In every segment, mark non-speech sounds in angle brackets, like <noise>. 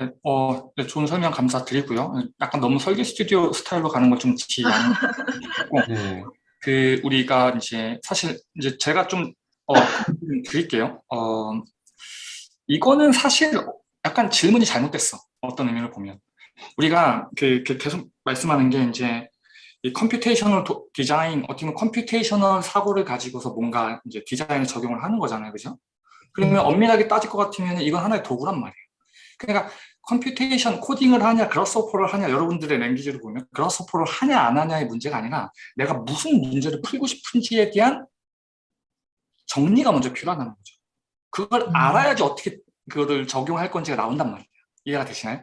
네, 어, 네, 좋은 설명 감사드리고요. 약간 너무 설계 스튜디오 스타일로 가는 걸 좀 지양하고 <laughs> 네. 그 우리가 이제 사실 이제 제가 좀 어, 드릴게요. 어, 이거는 사실 약간 질문이 잘못됐어. 어떤 의미를 보면 우리가 그, 그 계속 말씀하는 게 이제 이 computational 도, 디자인 어떻게 보면 computational 사고를 가지고서 뭔가 이제 디자인을 적용을 하는 거잖아요, 그죠? 그러면 엄밀하게 따질 것 같으면 이건 하나의 도구란 말이에요. 그러니까 computation 코딩을 하냐 Grasshopper를 하냐 여러분들의 language를 보면 Grasshopper를 하냐 안 하냐의 문제가 아니라 내가 무슨 문제를 풀고 싶은지에 대한 정리가 먼저 필요하다는 거죠. 그걸 음. 알아야지 어떻게 그거를 적용할 건지가 나온단 말이에요. 이해가 되시나요?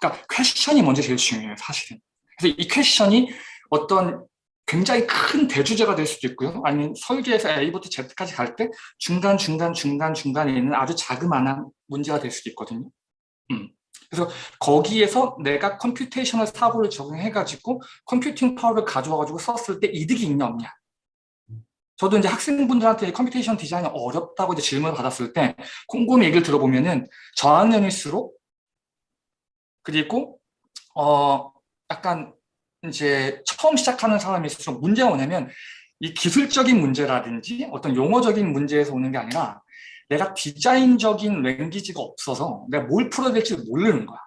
그러니까 question이 먼저 제일 중요해요, 사실은. 그래서 이 question이 어떤 굉장히 큰 대주제가 될 수도 있고요. 아니면 설계에서 A부터 Z까지 갈 때 중간, 중간, 중간, 중간에 있는 아주 자그마한 문제가 될 수도 있거든요. 음. 그래서 거기에서 내가 computational 사고를 적용해가지고 computing power를 가져와가지고 썼을 때 이득이 있냐 없냐. 저도 이제 학생분들한테 computation 디자인이 어렵다고 이제 질문을 받았을 때 곰곰이 얘기를 들어보면은 저학년일수록 그리고 어 약간 이제 처음 시작하는 사람일수록 문제가 뭐냐면 이 기술적인 문제라든지 어떤 용어적인 문제에서 오는 게 아니라 내가 디자인적인 랭귀지가 없어서 내가 뭘 풀어야 될지 모르는 거야.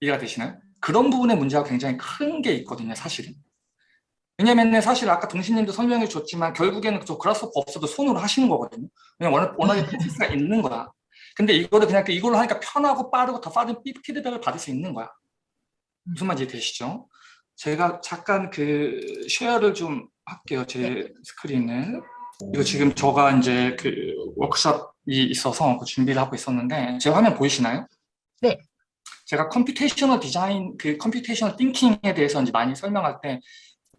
이해가 되시나요? 그런 부분의 문제가 굉장히 큰 게 있거든요, 사실은. 왜냐면 사실 아까 동신님도 설명해 줬지만 결국에는 저 그라스호퍼 없어도 손으로 하시는 거거든요. 그냥 워낙, 워낙에 프로세스가 있는 거야. 근데 이거를 그냥 이걸로 하니까 편하고 빠르고 더 빠른 피드백을 받을 수 있는 거야. 무슨 말인지 되시죠? 제가 잠깐 그 share를 좀 할게요. 제 스크린을. 이거 지금 저가 이제 그 워크숍이 있어서 그 준비를 하고 있었는데 제 화면 보이시나요? 네. 제가 computational 디자인, 그 computational thinking에 대해서 이제 많이 설명할 때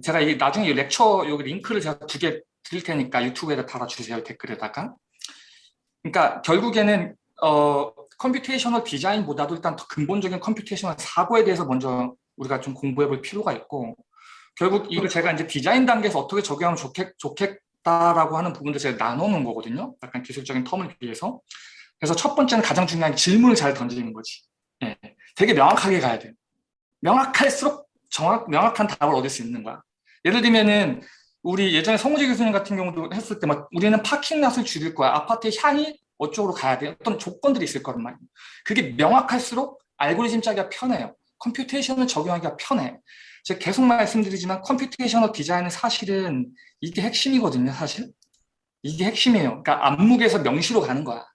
제가 이 나중에 이 lecture 여기 링크를 제가 두 개 드릴 테니까 유튜브에다 달아주세요 댓글에다가. 그러니까 결국에는 어 computational 디자인보다도 일단 더 근본적인 computational 사고에 대해서 먼저 우리가 좀 공부해 볼 필요가 있고 결국 이걸 제가 이제 디자인 단계에서 어떻게 적용하면 좋겠, 좋겠 다라고 하는 부분들 제가 나눠놓은 거거든요. 약간 기술적인 term을 빌려서. 그래서 첫 번째는 가장 중요한 질문을 잘 던지는 거지. 예, 되게 명확하게 가야 돼. 명확할수록 정확, 명확한 답을 얻을 수 있는 거야. 예를 들면은 우리 예전에 성우재 교수님 같은 경우도 했을 때 막 우리는 parking lot을 줄일 거야. 아파트의 향이 어쪽으로 가야 돼. 어떤 조건들이 있을 거란 말이에요. 그게 명확할수록 알고리즘 짜기가 편해요. computation을 적용하기가 편해. 제가 계속 말씀드리지만 computational 디자인은 사실은 이게 핵심이거든요, 사실. 이게 핵심이에요. 그러니까 암묵에서 명시로 가는 거야.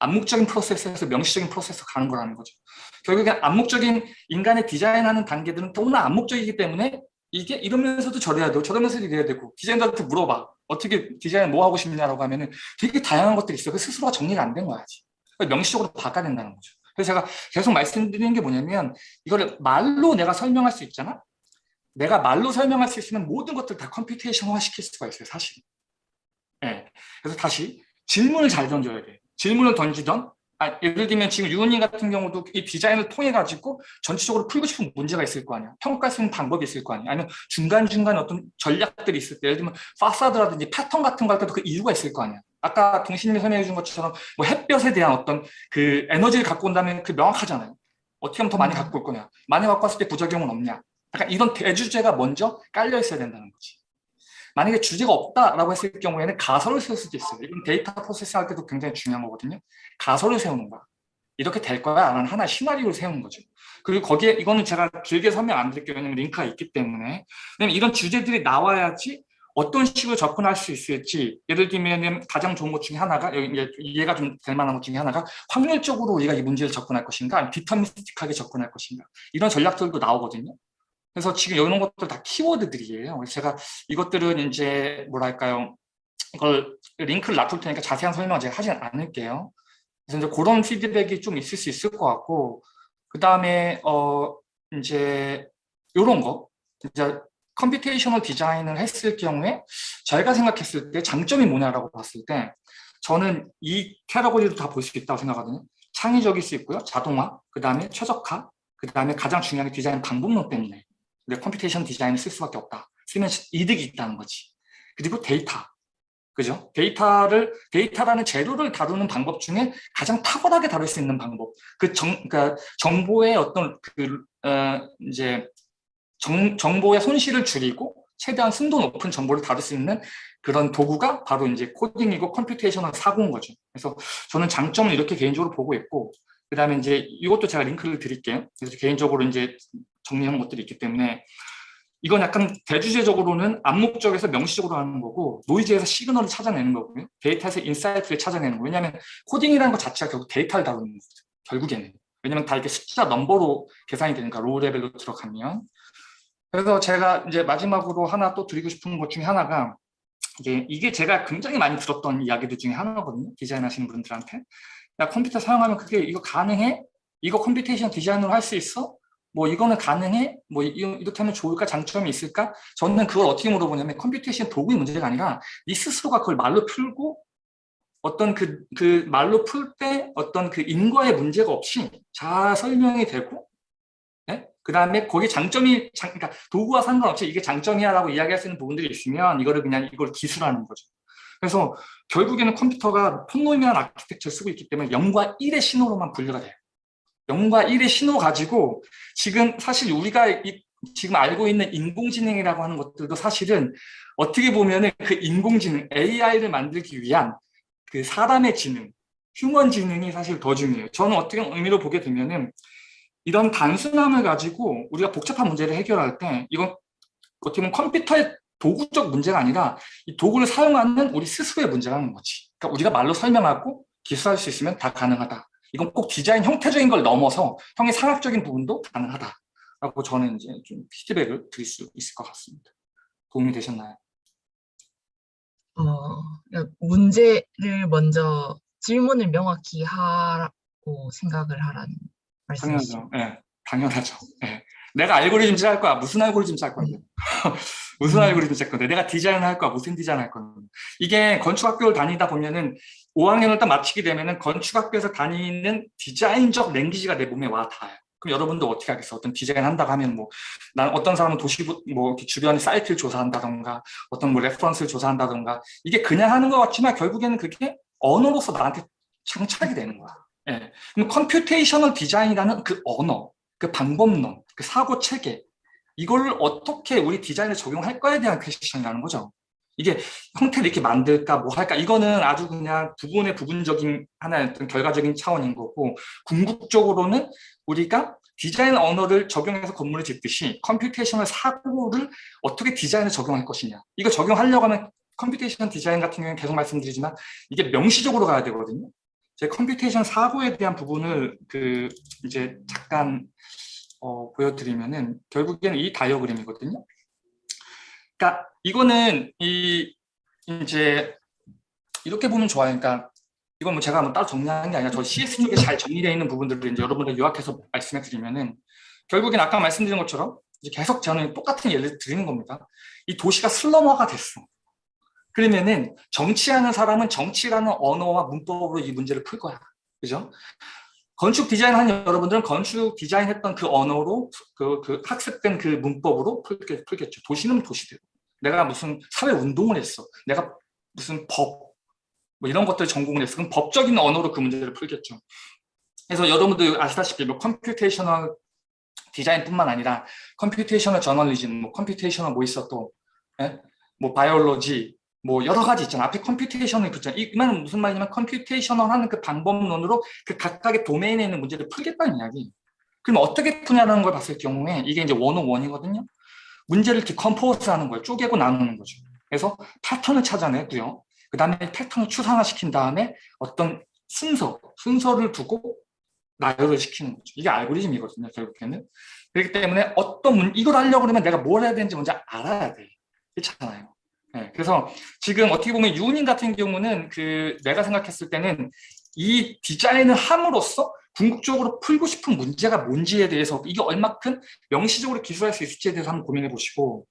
암묵적인 프로세스에서 명시적인 프로세스로 가는 거라는 거죠. 결국에 암묵적인 인간의 디자인하는 단계들은 너무나 암묵적이기 때문에 이게 이러면서도 저래야 되고 저러면서도 이래야 되고 디자이너한테 물어봐. 어떻게 디자인 뭐 하고 싶냐라고 하면 은 되게 다양한 것들이 있어. 그 스스로가 정리가 안 된 거야지. 명시적으로 바꿔야 된다는 거죠. 그래서 제가 계속 말씀드리는 게 뭐냐면 이거를 말로 내가 설명할 수 있잖아. 내가 말로 설명할 수 있으면 모든 것들 다 computation화 시킬 수가 있어요, 사실. 예. 네. 그래서 다시 질문을 잘 던져야 돼. 질문을 던지던 아, 예를 들면 지금 유은님 같은 경우도 이 디자인을 통해 가지고 전체적으로 풀고 싶은 문제가 있을 거 아니야. 평가할 수 있는 방법이 있을 거 아니야. 아니면 중간중간 어떤 전략들이 있을 때 예를 들면 파사드라든지 패턴 같은 거 할 때도 그 이유가 있을 거 아니야. 아까 동신님이 설명해 준 것처럼 뭐 햇볕에 대한 어떤 그 에너지를 갖고 온다면 그 명확하잖아요. 어떻게 하면 더 많이 갖고 올 거냐. 많이 갖고 왔을 때 부작용은 없냐. 약간 이런 대주제가 먼저 깔려 있어야 된다는 거지. 만약에 주제가 없다라고 했을 경우에는 가설을 세울 수도 있어요. 이건 데이터 프로세스 할 때도 굉장히 중요한 거거든요. 가설을 세우는 거야. 이렇게 될 거야 라는 하나의 시나리오를 세우는 거죠. 그리고 거기에 이거는 제가 길게 설명 안 드릴게요. 왜냐면 링크가 있기 때문에. 왜냐면 이런 주제들이 나와야지 어떤 식으로 접근할 수 있을지 예를 들면 가장 좋은 것 중에 하나가 이해가 좀 될 만한 것 중에 하나가 확률적으로 우리가 이 문제를 접근할 것인가 deterministic하게 접근할 것인가 이런 전략들도 나오거든요. 그래서 지금 이런 것들 다 키워드들이에요. 제가 이것들은 이제 뭐랄까요 이걸 링크를 놔둘 테니까 자세한 설명 제가 하진 않을게요. 그래서 이제 그런 피드백이 좀 있을 수 있을 것 같고 그 다음에 어 이제 이런 거 이제 computational 디자인을 했을 경우에 저희가 생각했을 때 장점이 뭐냐라고 봤을 때 저는 이 카테고리로 다 볼 수 있다고 생각하거든요. 창의적일 수 있고요. 자동화, 그 다음에 최적화, 그 다음에 가장 중요한 게 디자인 방법론 때문에 우리가 computation 디자인을 쓸 수밖에 없다. 쓰면 이득이 있다는 거지. 그리고 데이터. 그죠? 데이터를 데이터라는 재료를 다루는 방법 중에 가장 탁월하게 다룰 수 있는 방법. 그 정, 그러니까 정보의 어떤 그 어, 이제 정, 정보의 손실을 줄이고 최대한 순도 높은 정보를 다룰 수 있는 그런 도구가 바로 이제 코딩이고 computational 사고인 거죠. 그래서 저는 장점을 이렇게 개인적으로 보고 있고 그 다음에 이제 이것도 제가 링크를 드릴게요. 그래서 개인적으로 이제 정리한 것들이 있기 때문에 이건 약간 대주제적으로는 암묵적에서 명시적으로 하는 거고 노이즈에서 시그널을 찾아내는 거고요. 데이터에서 insight를 찾아내는 거예요. 왜냐하면 코딩이라는 것 자체가 결국 데이터를 다루는 거죠. 결국에는. 왜냐면 다 이렇게 숫자 넘버로 계산이 되니까 low level로 들어가면. 그래서 제가 이제 마지막으로 하나 또 드리고 싶은 것 중에 하나가 이게, 이게 제가 굉장히 많이 들었던 이야기들 중에 하나거든요. 디자인 하시는 분들한테. 야, 컴퓨터 사용하면 그게 이거 가능해? 이거 computation 디자인으로 할 수 있어? 뭐 이거는 가능해? 뭐 이- 이렇게 하면 좋을까? 장점이 있을까? 저는 그걸 어떻게 물어보냐면 computation 도구의 문제가 아니라 니 스스로가 그걸 말로 풀고 어떤 그, 그 말로 풀 때 어떤 그 인과의 문제가 없이 잘 설명이 되고 그 다음에 거기 장점이 장, 그러니까 도구와 상관없이 이게 장점이야라고 이야기할 수 있는 부분들이 있으면 이거를 그냥 이걸 기술하는 거죠. 그래서 결국에는 컴퓨터가 폰노이만 architecture를 쓰고 있기 때문에 0과 1의 신호로만 분류가 돼요. 0과 1의 신호 가지고 지금 사실 우리가 이, 지금 알고 있는 인공지능이라고 하는 것들도 사실은 어떻게 보면 은 그 인공지능 AI를 만들기 위한 그 사람의 지능, 휴먼 지능이 사실 더 중요해요. 저는 어떻게 의미로 보게 되면은 이런 단순함을 가지고 우리가 복잡한 문제를 해결할 때 이건 어떻게 보면 컴퓨터의 도구적 문제가 아니라 이 도구를 사용하는 우리 스스로의 문제라는 거지. 그러니까 우리가 말로 설명하고 기술할 수 있으면 다 가능하다. 이건 꼭 디자인 형태적인 걸 넘어서 형의 상학적인 부분도 가능하다 라고 저는 이제 좀 피드백을 드릴 수 있을 것 같습니다. 도움이 되셨나요? 어, 문제를 먼저 질문을 명확히 하라고 생각을 하라는. 당연하죠. 예, 당연하죠. 예. 내가 알고리즘 짤 거야. 무슨 알고리즘 짤 건데? <laughs> 무슨 음. 알고리즘 짤 건데? 내가 디자인을 할 거야. 무슨 디자인 할 건데? 이게 건축학교를 다니다 보면은 5학년을 딱 마치게 되면은 건축학교에서 다니는 디자인적 랭귀지가 내 몸에 와 닿아요. 그럼 여러분도 어떻게 하겠어? 어떤 디자인 한다고 하면 뭐, 난 어떤 사람은 도시, 뭐, 주변의 사이트를 조사한다던가, 어떤 뭐 reference를 조사한다던가, 이게 그냥 하는 것 같지만 결국에는 그게 언어로서 나한테 장착이 되는 거야. 예. 그럼 computational 디자인이라는 그 언어, 그 방법론, 그 사고 체계 이걸 어떻게 우리 디자인에 적용할 거에 대한 question이라는 거죠. 이게 형태를 이렇게 만들까 뭐 할까 이거는 아주 그냥 부분의 부분적인 하나의 어떤 결과적인 차원인 거고 궁극적으로는 우리가 디자인 언어를 적용해서 건물을 짓듯이 computational 사고를 어떻게 디자인에 적용할 것이냐 이거 적용하려고 하면 computation 디자인 같은 경우는 계속 말씀드리지만 이게 명시적으로 가야 되거든요. 제 computation 사고에 대한 부분을 그 이제 잠깐 어, 보여드리면은 결국에는 이 다이어그램이거든요. 그러니까 이거는 이 이제 이렇게 보면 좋아요. 그러니까 이건 뭐 제가 뭐 따로 정리하는 게 아니라 저 CS 쪽에 잘 정리되어 있는 부분들을 이제 여러분들 요약해서 말씀해 드리면은 결국엔 아까 말씀드린 것처럼 이제 계속 저는 똑같은 예를 드리는 겁니다. 이 도시가 슬럼화가 됐어. 그러면은 정치하는 사람은 정치라는 언어와 문법으로 이 문제를 풀 거야. 그죠? 건축 디자인 하는 여러분들은 건축 디자인 했던 그 언어로 그, 그 학습된 그 문법으로 풀겠, 풀겠죠. 도시는 도시대로. 내가 무슨 사회 운동을 했어. 내가 무슨 법, 뭐 이런 것들 전공을 했어. 그럼 법적인 언어로 그 문제를 풀겠죠. 그래서 여러분들 아시다시피 뭐 computational 디자인뿐만 아니라 computational 저널리즘, 뭐 computational 뭐 있어 또, 예? 뭐 biology, 뭐 여러 가지 있잖아. 앞에 computation을 붙잖아. 이 말은 무슨 말이냐면 computational 하는 그 방법론으로 그 각각의 도메인에 있는 문제를 풀겠다는 이야기. 그럼 어떻게 푸냐라는 걸 봤을 경우에 이게 이제 one-o-one이거든요. 문제를 decompose 하는 거예요. 쪼개고 나누는 거죠. 그래서 패턴을 찾아내고요. 그 다음에 패턴을 추상화시킨 다음에 어떤 순서, 순서를 두고 나열을 시키는 거죠. 이게 알고리즘이거든요. 결국에는. 그렇기 때문에 어떤 문, 이걸 하려고 그러면 내가 뭘 해야 되는지 먼저 알아야 돼. 그렇잖아요. 네, 그래서 지금 어떻게 보면 유은인 같은 경우는 그 내가 생각했을 때는 이 디자인을 함으로써 궁극적으로 풀고 싶은 문제가 뭔지에 대해서 이게 얼마큼 명시적으로 기술할 수 있을지에 대해서 한번 고민해 보시고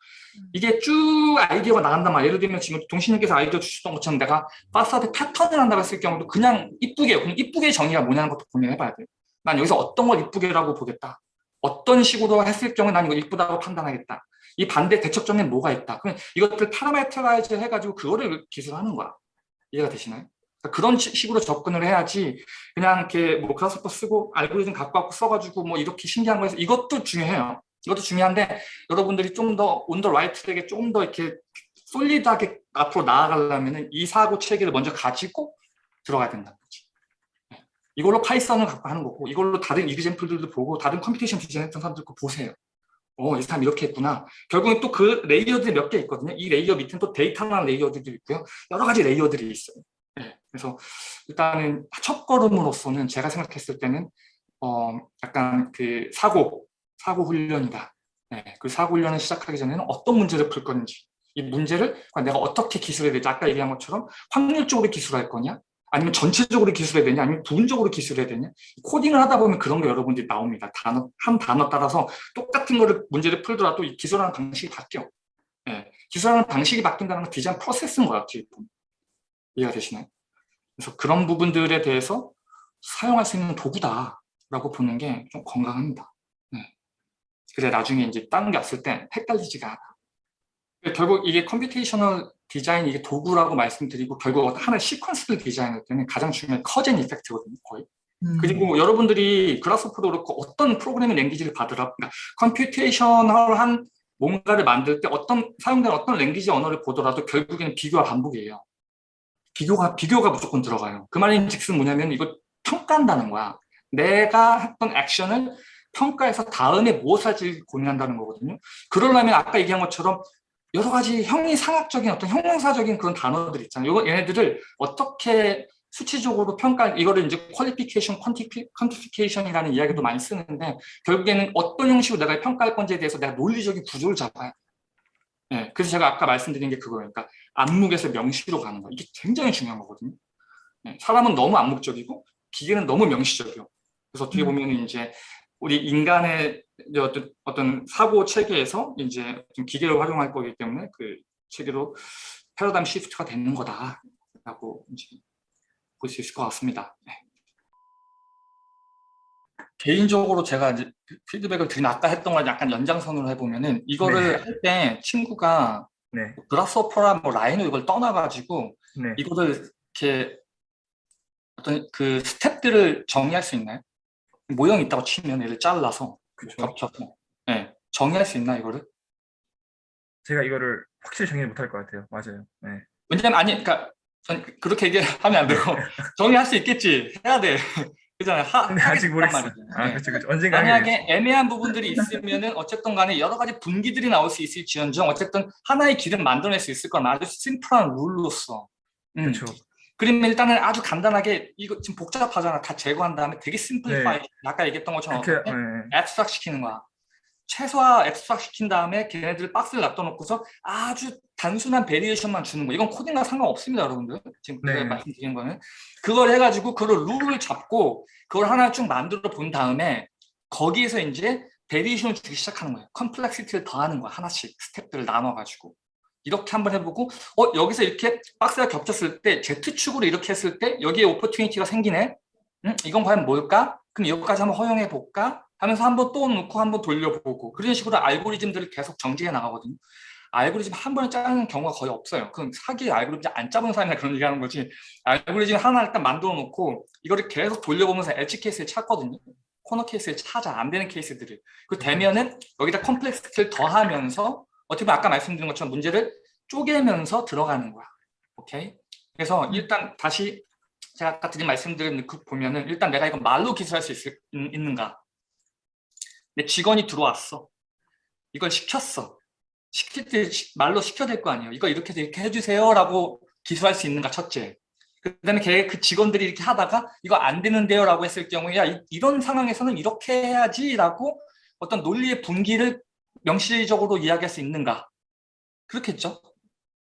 이게 쭉 아이디어가 나간단 말이에요. 예를 들면 지금 동신님께서 아이디어 주셨던 것처럼 내가 파사드 패턴을 한다고 했을 경우도 그냥 이쁘게 그럼 이쁘게 정의가 뭐냐는 것도 고민해 봐야 돼요. 난 여기서 어떤 걸 이쁘게라고 보겠다. 어떤 식으로 했을 경우에 난 이거 이쁘다고 판단하겠다. 이 반대 대척점에 뭐가 있다. 그럼 이것들 parametrize 해가지고 그거를 기술하는 거야. 이해가 되시나요? 그러니까 그런 시- 식으로 접근을 해야지 그냥 이렇게 뭐 Grasshopper 쓰고 알고리즘 갖고 갖고 써가지고 뭐 이렇게 신기한 거 해서 이것도 중요해요. 이것도 중요한데 여러분들이 좀 더 on the right track에 좀더 이렇게 solid하게 앞으로 나아가려면 이 사고 체계를 먼저 가지고 들어가야 거지. 네. 이걸로 파이썬을 갖고 하는 거고 이걸로 다른 example들도 보고 다른 computation 디자인 했던 사람들 거 보세요. 어, 이 사람 이렇게 했구나. 결국엔 또 그 layer들이 몇 개 있거든요. 이 layer 밑에는 또 데이터라는 layer들도 있고요. 여러 가지 layer들이 있어요. 네. 그래서 일단은 첫 걸음으로서는 제가 생각했을 때는 어, 약간 그 사고, 사고 훈련이다. 네. 그 사고 훈련을 시작하기 전에는 어떤 문제를 풀 건지 이 문제를 내가 어떻게 기술해야 되지? 아까 얘기한 것처럼 확률적으로 기술할 거냐? 아니면 전체적으로 기술해야 되냐? 아니면 부분적으로 기술해야 되냐? 코딩을 하다 보면 그런 게 여러분들이 나옵니다. 단어, 한 단어 따라서 똑같은 거를 문제를 풀더라도 이 기술하는 방식이 바뀌어. 예, 기술하는 방식이 바뀐다는 건 디자인 프로세스인 것 같아요. 이해가 되시나요? 그래서 그런 부분들에 대해서 사용할 수 있는 도구다라고 보는 게 좀 건강합니다. 네. 그래 나중에 이제 다른 게 왔을 때 헷갈리지가 않아. 결국 이게 computational 디자인 이게 도구라고 말씀드리고 결국 하나의 시퀀스를 디자인할 때는 가장 중요한 cause and effect거든요 거의. 음, 그리고 여러분들이 Grasshopper도 그렇고 어떤 프로그래밍 language를 받으라 그러니까 computational한 뭔가를 만들 때 어떤 사용되는 어떤 랭귀지 언어를 보더라도 결국에는 비교와 반복이에요. 비교가 비교가 무조건 들어가요. 그 말인즉슨 뭐냐면 이거 평가한다는 거야. 내가 했던 액션을 평가해서 다음에 무엇을 할지 고민한다는 거거든요. 그러려면 아까 얘기한 것처럼 여러 가지 형이상학적인 어떤 형용사적인 그런 단어들 있잖아요. 이거 얘네들을 어떻게 수치적으로 평가, 이거를 이제 퀄리피케이션, 퀀티피케이션이라는 이야기도 많이 쓰는데 결국에는 어떤 형식으로 내가 평가할 건지에 대해서 내가 논리적인 구조를 잡아야 돼. 네, 그래서 제가 아까 말씀드린 게 그거예요. 그러니까 암묵에서 명시로 가는 거. 이게 굉장히 중요한 거거든요. 네, 사람은 너무 암묵적이고 기계는 너무 명시적이요. 그래서 어떻게 음. 보면 이제 우리 인간의 이제 어떤, 어떤 사고 체계에서 이제 좀 기계를 활용할 거기 때문에 그 체계로 패러다임 시프트가 되는 거다라고 볼 수 있을 것 같습니다. 네. 개인적으로 제가 이제 피드백을 드린 아까 했던 걸 약간 연장선으로 해보면은 이거를 네. 할때 친구가 네. 그라스오퍼라 뭐 라인으로 이걸 떠나가지고 네. 이거를 이렇게 어떤 그 스텝들을 정의할 수 있나요? 모형이 있다고 치면 얘를 잘라서. 겹쳐서 네. 정의할 수 있나 이거를? 제가 이거를 확실히 정리 못할 것 같아요. 맞아요. 네. 왜냐면 아니 그러니까 전 그렇게 얘기하면 <laughs> 안 되고 <laughs> 정의할 수 있겠지 해야 돼 <laughs> 그잖아요 하, 근데 아직 하겠단 모르겠어요. 아, 네. 그렇죠, 그렇죠. 언젠가 만약에 애매한 부분들이 있으면은 어쨌든 간에 여러 가지 분기들이 나올 수 있을 지언정 어쨌든 하나의 길은 만들어낼 수 있을 거는 아주 심플한 룰로서 음. 그렇죠. 그러면 일단은 아주 간단하게 이거 지금 복잡하잖아 다 제거한 다음에 되게 simplify 아까 얘기했던 것처럼 어떻게 네. abstract 시키는 거야. 최소화 abstract 시킨 다음에 걔네들 박스를 놔둬놓고서 아주 단순한 variation만 주는 거. 이건 코딩과 상관없습니다, 여러분들. 지금 네. 제가 말씀드린 거는. 그걸 해가지고 그걸 룰을 잡고 그걸 하나 쭉 만들어 본 다음에 거기에서 이제 variation을 주기 시작하는 거예요. complexity를 더하는 거야, 하나씩 스텝들을 나눠가지고. 이렇게 한번 해보고 어 여기서 이렇게 박스가 겹쳤을 때 Z축으로 이렇게 했을 때 여기에 오퍼튜니티가 생기네. 음, 이건 과연 뭘까? 그럼 여기까지 한번 허용해 볼까? 하면서 한번 또 놓고 한번 돌려보고 그런 식으로 알고리즘들을 계속 정지해 나가거든요. 알고리즘 한 번에 짜는 경우가 거의 없어요. 그럼 사기에 알고리즘 안 짜본 사람이나 그런 얘기 하는 거지. 알고리즘 하나 일단 만들어 놓고 이거를 계속 돌려보면서 엣지 케이스를 찾거든요. 코너 케이스를 찾아 안 되는 케이스들을. 그 되면은 여기다 컴플렉스티를 더하면서 어떻게 보면 아까 말씀드린 것처럼 문제를 쪼개면서 들어가는 거야. 오케이? 그래서 일단 다시 제가 아까 드린 말씀들을 그 보면은 일단 내가 이거 말로 기술할 수 있을, 있- 있는가? 내 직원이 들어왔어. 이걸 시켰어. 시킬 때 시- 말로 시켜야 될 거 아니에요. 이거 이렇게 해서 이렇게 해주세요라고 기술할 수 있는가 첫째. 그다음에 걔 그 직원들이 이렇게 하다가 이거 안 되는데요라고 했을 경우에 야 이- 이런 상황에서는 이렇게 해야지라고 어떤 논리의 분기를 명시적으로 이야기할 수 있는가? 그렇겠죠.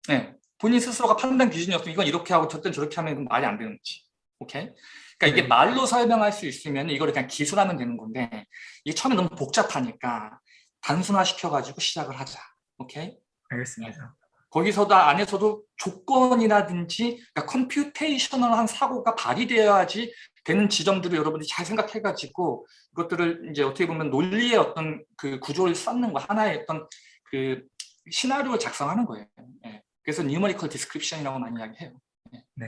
네. 본인 스스로가 판단 기준이 없으면 이건 이렇게 하고 저땐 저렇게 하면 말이 안 되는 거지. 오케이? 그러니까 이게 네. 말로 설명할 수 있으면 이거를 그냥 기술하면 되는 건데 이게 처음에 너무 복잡하니까 단순화 시켜가지고 시작을 하자. 오케이? 알겠습니다. 거기서도 안에서도 조건이라든지 그러니까 컴퓨테이셔널한 사고가 발휘되어야지 되는 지점들을 여러분들이 잘 생각해가지고 이것들을 이제 어떻게 보면 논리의 어떤 그 구조를 쌓는 거 하나의 어떤 그 시나리오를 작성하는 거예요. 예. 그래서 numerical description이라고 많이 이야기해요. 예. 네.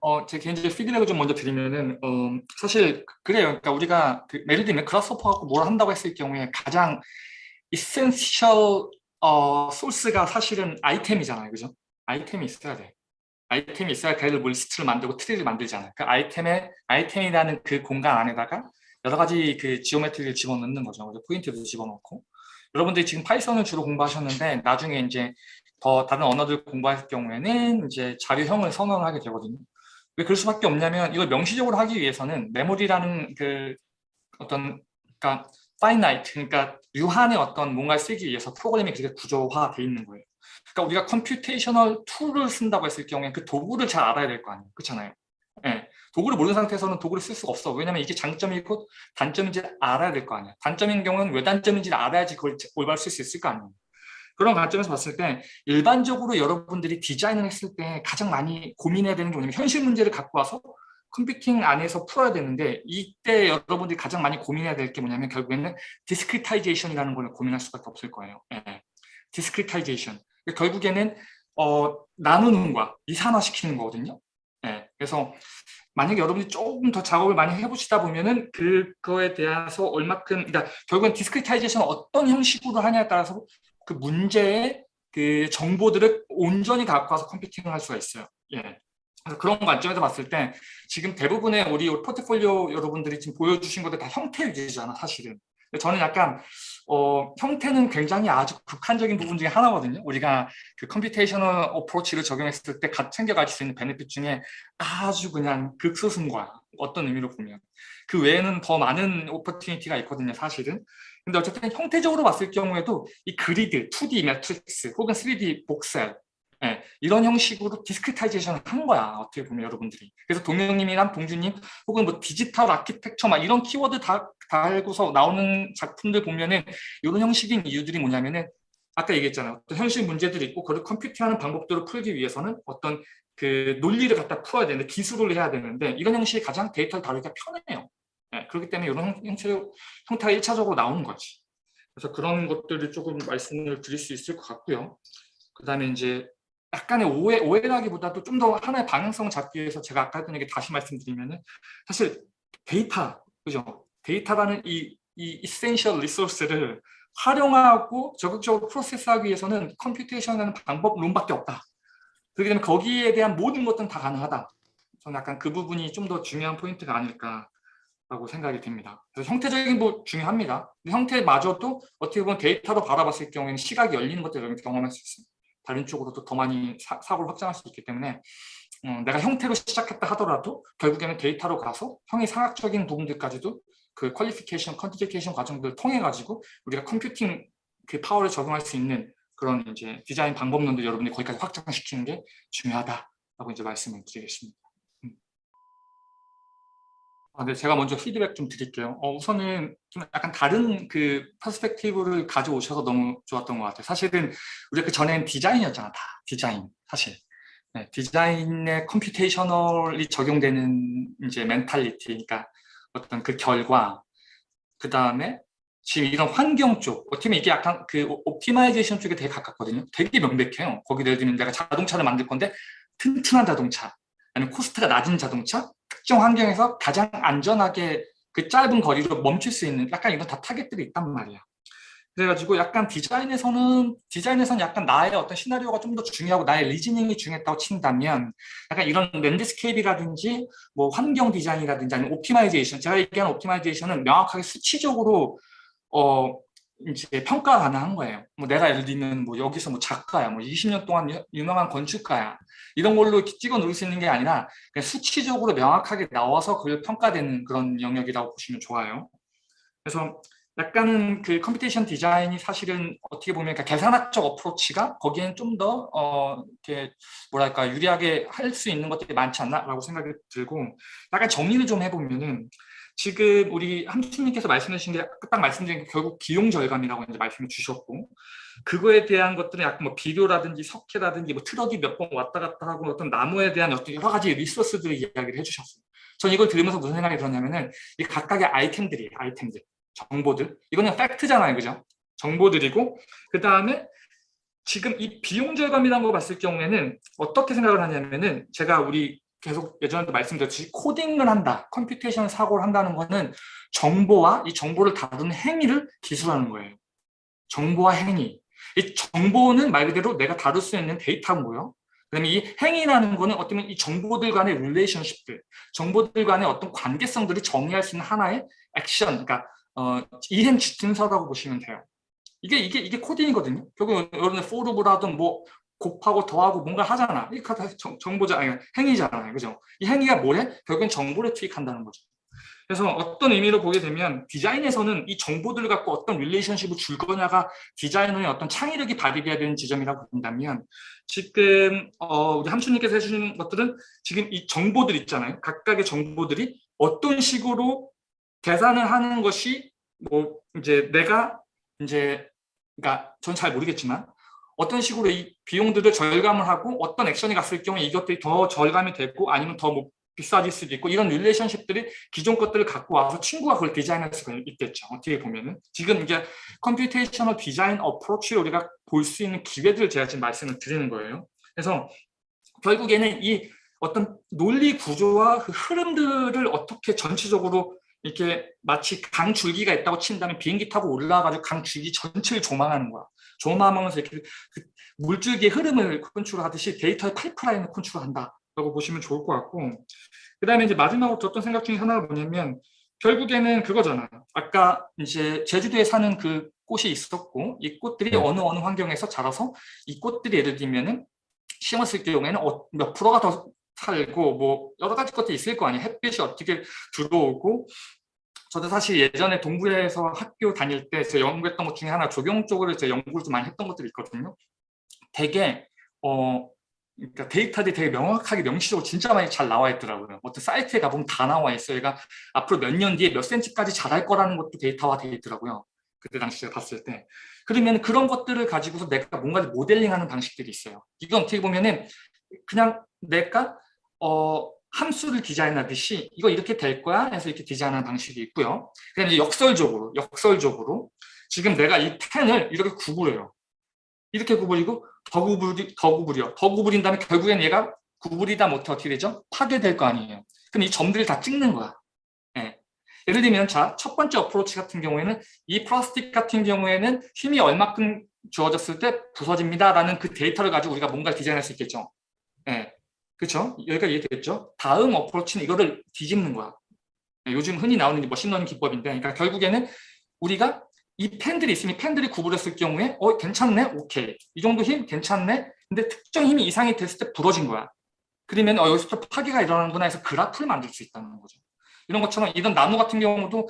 어, 제 개인적인 피드백을 좀 먼저 드리면은 어, 사실 그래요. 그러니까 우리가 그 예를 들면 그라스호퍼하고 뭘 한다고 했을 경우에 가장 essential 어, 소스가 사실은 아이템이잖아요. 그죠? 아이템이 있어야 돼. 아이템이 있어야 걔를 뭐 리스트를 만들고 트리를 만들잖아요. 그 아이템에 아이템이라는 그 공간 안에다가 여러 가지 그 geometry를 집어넣는 거죠. 그래서 포인트도 집어넣고 여러분들이 지금 Python을 주로 공부하셨는데 나중에 이제 더 다른 언어들 공부할 경우에는 이제 자료형을 선언을 하게 되거든요. 왜 그럴 수밖에 없냐면 이걸 명시적으로 하기 위해서는 메모리라는 그 어떤 그러니까 finite 그러니까 유한의 어떤 뭔가를 쓰기 위해서 프로그램이 그렇게 구조화돼 있는 거예요. 그러니까 우리가 computational 툴을 쓴다고 했을 경우에 그 도구를 잘 알아야 될 거 아니에요. 그렇잖아요. 예. 도구를 모르는 상태에서는 도구를 쓸 수가 없어. 왜냐면 이게 장점이고 단점인지 알아야 될 거 아니야. 단점인 경우는 왜 단점인지를 알아야지 그걸 올바로 쓸 수 있을 거 아니에요. 그런 관점에서 봤을 때 일반적으로 여러분들이 디자인을 했을 때 가장 많이 고민해야 되는 게 뭐냐면 현실 문제를 갖고 와서 컴퓨팅 안에서 풀어야 되는데 이때 여러분들이 가장 많이 고민해야 될 게 뭐냐면 결국에는 discretization이라는 걸 고민할 수밖에 없을 거예요. 예. discretization. 결국에는 어, 나누는 거야. 이산화시키는 거거든요. 예. 그래서 만약에 여러분이 조금 더 작업을 많이 해보시다 보면은 그거에 대해서 얼마큼 그러니까 결국엔 discretization 어떤 형식으로 하냐에 따라서 그 문제의 그 정보들을 온전히 갖고 와서 컴퓨팅을 할 수가 있어요. 예. 그래서 그런 관점에서 봤을 때 지금 대부분의 우리 포트폴리오 여러분들이 지금 보여주신 것들 다 형태 위주잖아 사실은. 저는 약간 어, 형태는 굉장히 아주 국한적인 부분 중에 하나거든요. 우리가 그 computational approach를 적용했을 때 챙겨갈 수 있는 benefit 중에 아주 그냥 극소수인 거야. 어떤 의미로 보면. 그 외에는 더 많은 opportunity가 있거든요, 사실은. 근데 어쨌든 형태적으로 봤을 경우에도 이 그리드, 2D 매트릭스 혹은 3D voxel 예, 이런 형식으로 discretization을 한 거야 어떻게 보면 여러분들이. 그래서 동영님이랑 동주님 혹은 뭐 디지털 아키텍처 막 이런 키워드 다 달고서 나오는 작품들 보면은 이런 형식인 이유들이 뭐냐면은 아까 얘기했잖아요. 어떤 현실 문제들이 있고 그걸 컴퓨팅하는 방법들을 풀기 위해서는 어떤 그 논리를 갖다 풀어야 되는데 기술을 해야 되는데 이런 형식이 가장 데이터를 다루기가 편해요. 예, 그렇기 때문에 이런 형태, 형태가 1차적으로 나오는 거지. 그래서 그런 것들을 조금 말씀을 드릴 수 있을 것 같고요. 그 다음에 이제 약간의 오해, 오해라기보다도 좀 더 하나의 방향성을 잡기 위해서 제가 아까 했던 얘기 다시 말씀드리면은 사실 데이터, 그죠? 데이터라는 이, 이 essential resource를 활용하고 적극적으로 프로세스하기 위해서는 computation이라는 방법론밖에 없다. 그렇기 때문에 거기에 대한 모든 것들은 다 가능하다. 저는 약간 그 부분이 좀 더 중요한 포인트가 아닐까라고 생각이 듭니다. 그래서 형태적인 거 중요합니다. 형태마저도 어떻게 보면 데이터로 바라봤을 경우에는 시각이 열리는 것들을 경험할 수 있습니다. 다른 쪽으로도 더 많이 사, 사고를 확장할 수 있기 때문에 음, 내가 형태로 시작했다 하더라도 결국에는 데이터로 가서 형이상학적인 부분들까지도 그 qualification, quantification 과정들을 통해 가지고 우리가 컴퓨팅 그 파워를 적용할 수 있는 그런 이제 디자인 방법론도 여러분이 거기까지 확장시키는 게 중요하다라고 이제 말씀을 드리겠습니다. 음. 아, 네, 제가 먼저 피드백 좀 드릴게요. 어, 우선은 좀 약간 다른 그 퍼스펙티브를 가져오셔서 너무 좋았던 것 같아요. 사실은 우리가 그 전엔 디자인이었잖아, 다 디자인 사실. 네, 디자인에 computational이 적용되는 이제 mentality, 그러니까 어떤 그 결과, 그 다음에 지금 이런 환경 쪽, 어떻게 보면 이게 약간 그 optimization 쪽에 되게 가깝거든요. 되게 명백해요. 거기 예를 들면 내가 자동차를 만들 건데 튼튼한 자동차, 아니면 코스트가 낮은 자동차, 특정 환경에서 가장 안전하게 그 짧은 거리로 멈출 수 있는 약간 이런 다 타겟들이 있단 말이야. 그래가지고 약간 디자인에서는 디자인에서는 약간 나의 어떤 시나리오가 좀 더 중요하고 나의 reasoning이 중요했다고 친다면 약간 이런 landscape라든지 뭐 환경 디자인이라든지 아니면 optimization 제가 얘기하는 optimization은 명확하게 수치적으로 어 이제 평가 가능한 거예요. 뭐 내가 예를 들면 뭐 여기서 뭐 작가야, 뭐 20년 동안 유명한 건축가야 이런 걸로 찍어 놓을 수 있는 게 아니라 수치적으로 명확하게 나와서 그걸 평가되는 그런 영역이라고 보시면 좋아요. 그래서 약간은 그 computation 디자인이 사실은 어떻게 보면 그러니까 계산학적 approach가 거기엔 좀 더 어, 이렇게 뭐랄까 유리하게 할 수 있는 것들이 많지 않나라고 생각이 들고 약간 정리를 좀 해보면은 지금 우리 함수님께서 말씀해 주신 게 딱 말씀드린 게 결국 비용 절감이라고 이제 말씀을 주셨고 그거에 대한 것들은 약간 뭐 비료라든지 석회라든지 뭐 트럭이 몇 번 왔다 갔다 하고 어떤 나무에 대한 어떤 여러 가지 resource들을 이야기를 해주셨어요. 전 이걸 들으면서 무슨 생각이 들었냐면은 이 각각의 아이템들이에요. 아이템들, 정보들. 이거는 팩트잖아요, 그죠? 정보들이고 그 다음에 지금 이 비용 절감이라는 거 봤을 경우에는 어떻게 생각을 하냐면은 제가 우리 계속 예전에도 말씀드렸듯이 코딩을 한다, computation 사고를 한다는 거는 정보와 이 정보를 다루는 행위를 기술하는 거예요. 정보와 행위. 이 정보는 말 그대로 내가 다룰 수 있는 데이터고요. 그다음에 이 행위라는 거는 어떻게 보면 이 정보들 간의 relationship들, 정보들 간의 어떤 관계성들을 정의할 수 있는 하나의 액션, 그러니까 어, 이행 지침서라고 보시면 돼요. 이게 이게 이게 코딩이거든요. 결국 여러분 for loop를 하든 뭐 곱하고 더하고 뭔가 하잖아. 이게 정보자 아니 행위잖아요. 그죠? 이 행위가 뭐래? 결국엔 정보를 투입한다는 거죠. 그래서 어떤 의미로 보게 되면 디자인에서는 이 정보들을 갖고 어떤 relationship을 줄 거냐가 디자이너의 어떤 창의력이 발휘돼야 되는 지점이라고 본다면 지금 어, 우리 함수님께서 해주신 것들은 지금 이 정보들 있잖아요. 각각의 정보들이 어떤 식으로 계산을 하는 것이 뭐 이제 내가 이제 그러니까 전 잘 모르겠지만 어떤 식으로 이 비용들을 절감을 하고 어떤 액션이 갔을 경우에 이것들이 더 절감이 되고 아니면 더 뭐 비싸질 수도 있고 이런 릴레이션십들이 기존 것들을 갖고 와서 친구가 그걸 디자인할 수가 있겠죠. 어떻게 보면은 지금 이제 computational 디자인 approach로 우리가 볼 수 있는 기회들을 제가 지금 말씀을 드리는 거예요. 그래서 결국에는 이 어떤 논리 구조와 그 흐름들을 어떻게 전체적으로 이렇게 마치 강줄기가 있다고 친다면 비행기 타고 올라가가지고 강줄기 전체를 조망하는 거야. 조망하면서 이렇게 그 물줄기의 흐름을 컨트롤하듯이 데이터의 파이프라인을 컨트롤한다 라고 보시면 좋을 것 같고 그 다음에 이제 마지막으로 들었던 생각 중에 하나가 뭐냐면 결국에는 그거잖아. 아까 이제 제주도에 사는 그 꽃이 있었고 이 꽃들이 네. 어느 어느 환경에서 자라서 이 꽃들이 예를 들면은 심었을 경우에는 어- 몇 프로가 더 살고 뭐 여러 가지 것들이 있을 거 아니에요. 햇빛이 어떻게 들어오고 저도 사실 예전에 동부에서 학교 다닐 때 제가 연구했던 것 중에 하나 조경 쪽으로 제가 연구를 좀 많이 했던 것들이 있거든요. 되게 어 그러니까 데이터들이 되게 명확하게 명시적으로 진짜 많이 잘 나와 있더라고요. 어떤 사이트에 가보면 다 나와 있어요. 얘가 앞으로 몇 년 뒤에 몇 센치까지 자랄 거라는 것도 데이터화 되어 있더라고요. 그때 당시 제가 봤을 때. 그러면 그런 것들을 가지고서 내가 뭔가를 모델링하는 방식들이 있어요. 이건 어떻게 보면은 그냥 내가 어 함수를 디자인하듯이 이거 이렇게 될 거야 해서 이렇게 디자인하는 방식이 있고요. 그다음에 이제 역설적으로 역설적으로 지금 내가 이 펜을 이렇게 구부려요. 이렇게 구부리고 더 구부리 더 구부려 더 구부린 다음에 결국엔 얘가 구부리다 못해 어떻게 되죠? 파괴될 거 아니에요. 그럼 이 점들을 다 찍는 거야. 예. 예를 들면 자 첫 번째 approach 같은 경우에는 이 플라스틱 같은 경우에는 힘이 얼마큼 주어졌을 때 부서집니다라는 그 데이터를 가지고 우리가 뭔가 디자인할 수 있겠죠. 예. 그렇죠? 여기까지 이해되겠죠? 다음 approach는 이거를 뒤집는 거야. 예, 요즘 흔히 나오는 이 머신러닝 기법인데 그러니까 결국에는 우리가 이 펜들이 있으면 이 펜들이 구부렸을 경우에 어 괜찮네? 오케이. 이 정도 힘 괜찮네? 근데 특정 힘이 이상이 됐을 때 부러진 거야. 그러면 어, 여기서 파괴가 일어나는구나 해서 그래프를 만들 수 있다는 거죠. 이런 것처럼 이런 나무 같은 경우도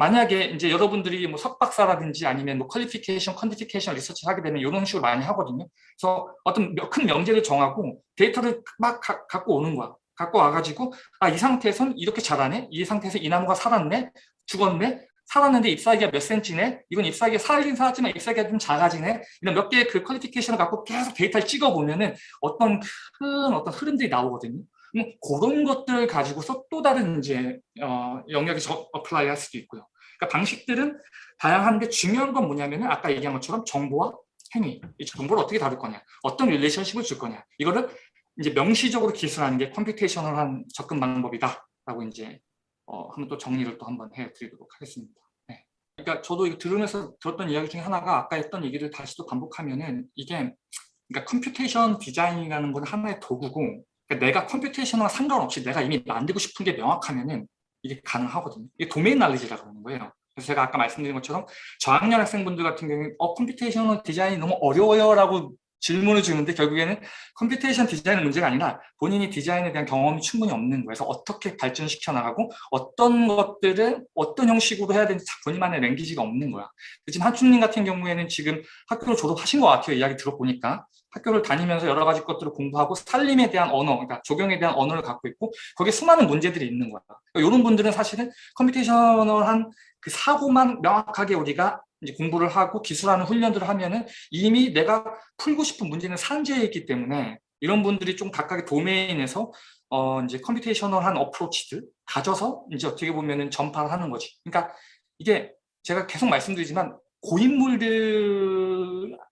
만약에 이제 여러분들이 뭐 석박사라든지 아니면 뭐 qualification, quantification 리서치를 하게 되면 이런 식으로 많이 하거든요. 그래서 어떤 몇- 큰 명제를 정하고 데이터를 막 가- 갖고 오는 거야. 갖고 와가지고 아 이 상태에선 이렇게 자라네. 이 상태에서 이 나무가 살았네. 죽었네. 살았는데 잎사귀가 몇 센치네. 이건 잎사귀가 살긴 살았지만 잎사귀가 좀 작아지네. 이런 몇 개의 그 qualification을 갖고 계속 데이터를 찍어보면 은 어떤 큰 어떤 흐름들이 나오거든요. 음, 그런 것들을 가지고서 또 다른 이제 어, 영역에 저 apply 할 수도 있고요. 그러니까 방식들은 다양한데 중요한 건 뭐냐면은 아까 얘기한 것처럼 정보와 행위, 이 정보를 어떻게 다룰 거냐, 어떤 relationship을 줄 거냐, 이거를 이제 명시적으로 기술하는 게 computational한 접근 방법이다라고 이제 어, 한번 또 정리를 또 한번 해드리도록 하겠습니다. 네. 그러니까 저도 이거 들으면서 들었던 이야기 중에 하나가 아까 했던 얘기를 다시 또 반복하면은 이게 그러니까 computation 디자인이라는 건 하나의 도구고 그러니까 내가 computation과 상관없이 내가 이미 만들고 싶은 게 명확하면은 이게 가능하거든요. 이게 domain knowledge라고 하는 거예요. 그래서 제가 아까 말씀드린 것처럼 저학년 학생분들 같은 경우에 어 computation 디자인이 너무 어려워요라고 질문을 주는데 결국에는 computation 디자인은 문제가 아니라 본인이 디자인에 대한 경험이 충분히 없는 거예요. 그래서 어떻게 발전시켜 나가고 어떤 것들을 어떤 형식으로 해야 되는지 본인만의 language가 없는 거야. 지금 한춘님 같은 경우에는 지금 학교를 졸업하신 것 같아요. 이야기 들어보니까. 학교를 다니면서 여러 가지 것들을 공부하고 산림에 대한 언어, 그러니까 조경에 대한 언어를 갖고 있고 거기에 수많은 문제들이 있는 거야. 그러니까 이런 분들은 사실은 computational한 그 사고만 명확하게 우리가 이제 공부를 하고 기술하는 훈련들을 하면은 이미 내가 풀고 싶은 문제는 산재해 있기 때문에 이런 분들이 좀 각각의 도메인에서 어 이제 computational한 approach들 가져서 이제 어떻게 보면은 전파를 하는 거지. 그러니까 이게 제가 계속 말씀드리지만 고인물들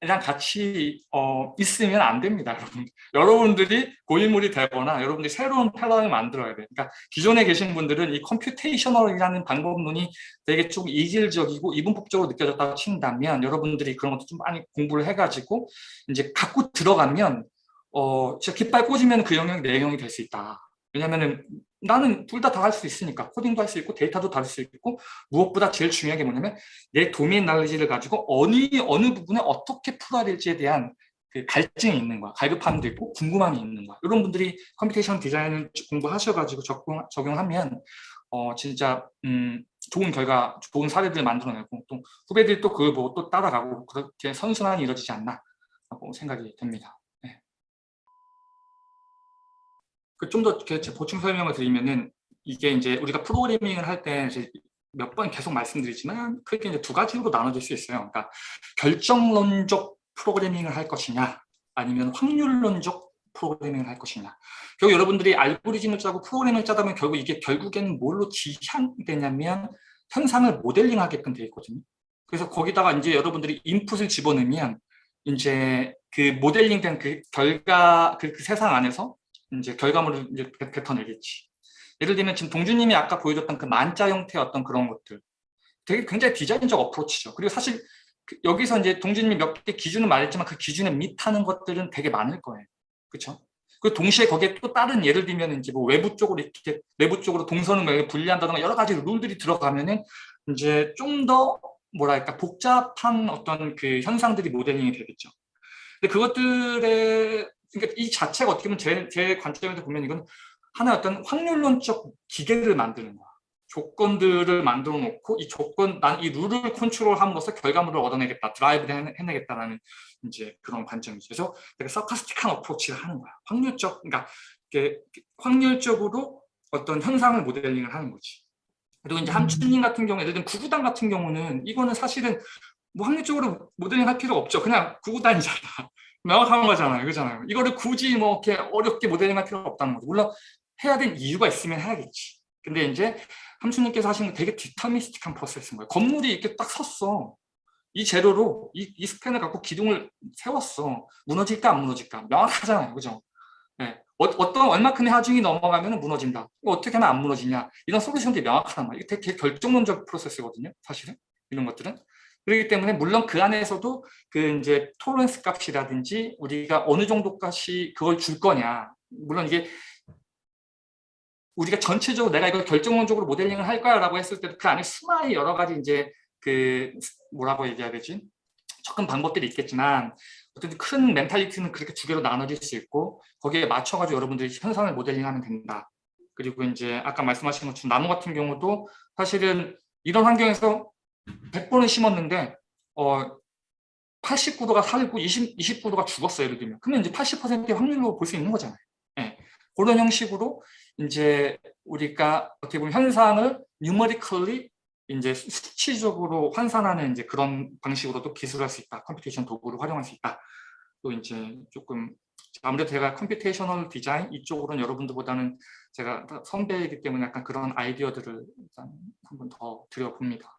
이랑 같이 어, 있으면 안 됩니다, <laughs> 여러분. 여러분들이 고인물이 되거나 여러분들이 새로운 패러다임을 만들어야 돼요. 그러니까 기존에 계신 분들은 이 computational이라는 방법론이 되게 좀 이질적이고 이분법적으로 느껴졌다고 친다면 여러분들이 그런 것도 좀 많이 공부를 해가지고 이제 갖고 들어가면 어, 진짜 깃발 꽂으면 그 영역이 내 영역이 될 수 있다. 왜냐면은 나는 둘 다 다 할 수 있으니까. 코딩도 할 수 있고 데이터도 다룰 수 있고 무엇보다 제일 중요한 게 뭐냐면 내 도메인 날리지를 가지고 어느 어느 부분에 어떻게 풀어야 될지에 대한 그 갈증이 있는 거야. 갈급함도 있고 궁금함이 있는 거야. 이런 분들이 computation 디자인을 공부하셔가지고 적용, 적용하면 어 진짜 음 좋은 결과 좋은 사례들을 만들어내고 또 후배들이 또 그걸 보고 또 따라가고 그렇게 선순환이 이루어지지 않나 라고 생각이 됩니다 그 좀더 보충 설명을 드리면은 이게 이제 우리가 프로그래밍을 할 때 몇 번 계속 말씀드리지만 크게 이제 두 가지로 나눠질 수 있어요. 그러니까 결정론적 프로그래밍을 할 것이냐 아니면 확률론적 프로그래밍을 할 것이냐. 결국 여러분들이 알고리즘을 짜고 프로그램을 짜다 보면 결국 이게 결국에는 뭘로 지향되냐면 현상을 모델링하게끔 되어 있거든요. 그래서 거기다가 이제 여러분들이 인풋을 집어넣으면 이제 그 모델링된 그 결과 그, 그 세상 안에서 이제 결과물을 이제 뱉- 뱉어내겠지. 예를 들면 지금 동주님이 아까 보여줬던 그 만자 형태의 어떤 그런 것들 되게 굉장히 디자인적 어프로치죠. 그리고 사실 그 여기서 이제 동주님이 몇 개 기준을 말했지만 그 기준에 밑하는 것들은 되게 많을 거예요. 그렇죠? 그 동시에 거기에 또 다른 예를 들면 이제 뭐 외부 쪽으로 이렇게 내부 쪽으로 동선을 뭐 분리한다든가 여러 가지 룰들이 들어가면은 이제 좀 더 뭐랄까 복잡한 어떤 그 현상들이 모델링이 되겠죠. 근데 그것들의 그러니까 이 자체가 어떻게 보면 제, 제 관점에서 보면 이건 하나의 어떤 확률론적 기계를 만드는 거야. 조건들을 만들어 놓고 이 조건, 난 이 룰을 컨트롤함으로써 결과물을 얻어내겠다, 드라이브를 해내겠다라는 이제 그런 관점이죠. 그래서 되게 서카스틱한 어프로치를 하는 거야. 확률적, 그러니까 확률적으로 어떤 현상을 모델링을 하는 거지. 그리고 이제 함춘님 같은 경우, 예를 들면 구구단 같은 경우는 이거는 사실은 뭐 확률적으로 모델링 할 필요 없죠. 그냥 구구단이잖아. 명확한 거잖아요. 그잖아요. 이거를 굳이 뭐 이렇게 어렵게 모델링할 필요가 없다는 거죠. 물론 해야 될 이유가 있으면 해야겠지. 근데 이제 함수님께서 하신 거 되게 디터미스틱한 프로세스인 거예요. 건물이 이렇게 딱 섰어. 이 재료로 이, 이 스팬을 갖고 기둥을 세웠어. 무너질까 안 무너질까? 명확하잖아요. 그죠? 네. 어, 어떤 얼마큼의 하중이 넘어가면 무너진다. 어떻게 하면 안 무너지냐. 이런 솔루션들이 명확하단 말이에요. 이게 되게 결정론적 프로세스거든요. 사실은. 이런 것들은. 그렇기 때문에 물론 그 안에서도 그 이제 토렌스 값이라든지 우리가 어느 정도까지 그걸 줄 거냐. 물론 이게 우리가 전체적으로 내가 이걸 결정론적으로 모델링을 할 거야라고 했을 때도 그 안에 수많은 여러 가지 이제 그 뭐라고 얘기해야 되지? 접근 방법들이 있겠지만 어쨌든 큰 멘탈리티는 그렇게 두 개로 나눠질 수 있고 거기에 맞춰가지고 여러분들이 현상을 모델링하면 된다. 그리고 이제 아까 말씀하신 것처럼 나무 같은 경우도 사실은 이런 환경에서 100번을 심었는데 어 89도가 살고 20, 29도가 죽었어 예를 들면 그러면 이제 80%의 확률로 볼 수 있는 거잖아요. 예. 그런 형식으로 이제 우리가 어떻게 보면 현상을 numerically 이제 수치적으로 환산하는 이제 그런 방식으로도 기술할 수 있다. computation 도구를 활용할 수 있다. 또 이제 조금 아무래도 제가 computational 디자인 이쪽으로는 여러분들보다는 제가 선배이기 때문에 약간 그런 아이디어들을 일단 한번 더 드려봅니다.